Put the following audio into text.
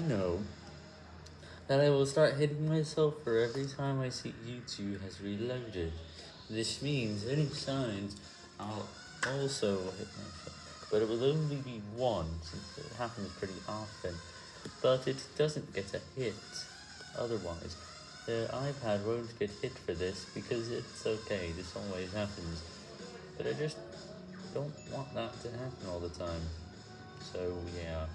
you know that I will start hitting myself for every time I see YouTube has reloaded. This means any signs I'll also hit myself, but it will only be one since it happens pretty often, but it doesn't get a hit. Otherwise, the iPad won't get hit for this because it's okay, this always happens, but I just don't want that to happen all the time, so yeah.